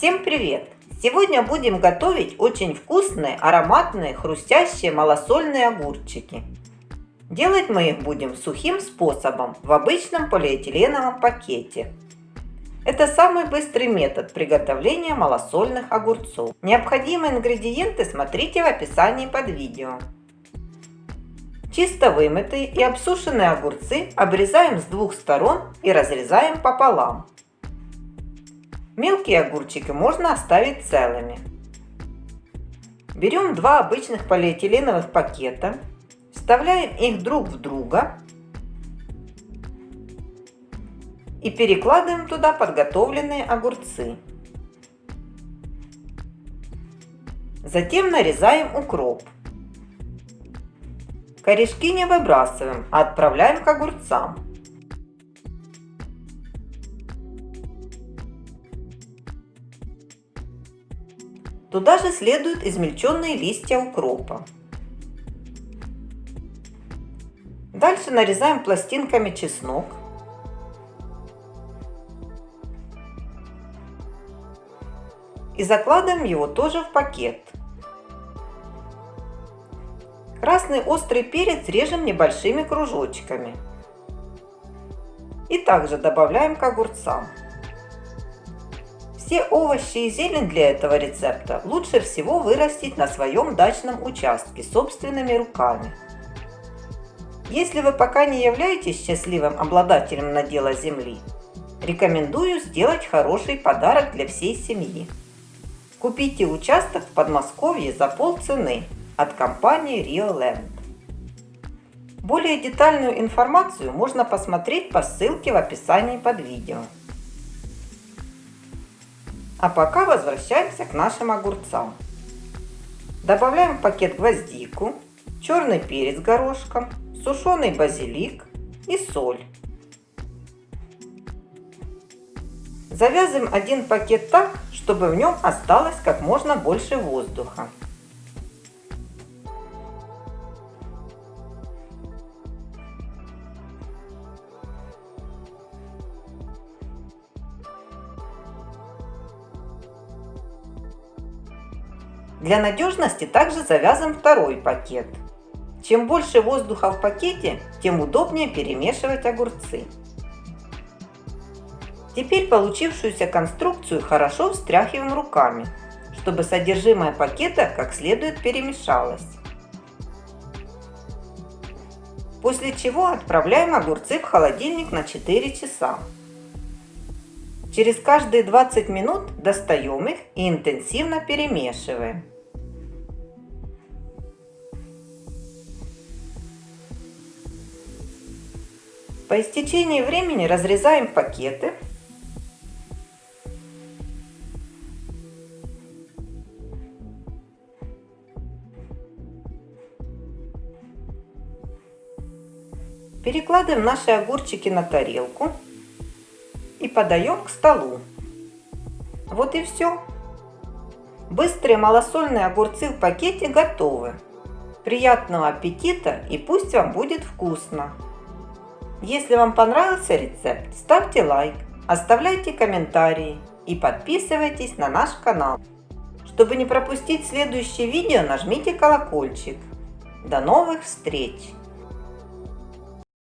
Всем привет! Сегодня будем готовить очень вкусные, ароматные, хрустящие малосольные огурчики. Делать мы их будем сухим способом в обычном полиэтиленовом пакете. Это самый быстрый метод приготовления малосольных огурцов. Необходимые ингредиенты смотрите в описании под видео. Чисто вымытые и обсушенные огурцы обрезаем с двух сторон и разрезаем пополам. Мелкие огурчики можно оставить целыми. Берем два обычных полиэтиленовых пакета, вставляем их друг в друга и перекладываем туда подготовленные огурцы. Затем нарезаем укроп. Корешки не выбрасываем, а отправляем к огурцам. Туда же следуют измельченные листья укропа. Дальше нарезаем пластинками чеснок. И закладываем его тоже в пакет. Красный острый перец режем небольшими кружочками. И также добавляем к огурцам. Все овощи и зелень для этого рецепта лучше всего вырастить на своем дачном участке собственными руками. Если вы пока не являетесь счастливым обладателем надела земли, рекомендую сделать хороший подарок для всей семьи. Купите участок в Подмосковье за полцены от компании Rio Land. Более детальную информацию можно посмотреть по ссылке в описании под видео. А пока возвращаемся к нашим огурцам. Добавляем в пакет гвоздику, черный перец горошком, сушеный базилик и соль. Завязываем один пакет так, чтобы в нем осталось как можно больше воздуха. Для надежности также завязан второй пакет. Чем больше воздуха в пакете, тем удобнее перемешивать огурцы. Теперь получившуюся конструкцию хорошо встряхиваем руками, чтобы содержимое пакета как следует перемешалось. После чего отправляем огурцы в холодильник на 4 часа. Через каждые 20 минут достаем их и интенсивно перемешиваем. По истечении времени разрезаем пакеты. Перекладываем наши огурчики на тарелку и подаем к столу. Вот и все. Быстрые малосольные огурцы в пакете готовы. Приятного аппетита и пусть вам будет вкусно! Если вам понравился рецепт, ставьте лайк, оставляйте комментарии и подписывайтесь на наш канал. Чтобы не пропустить следующее видео, нажмите колокольчик. До новых встреч!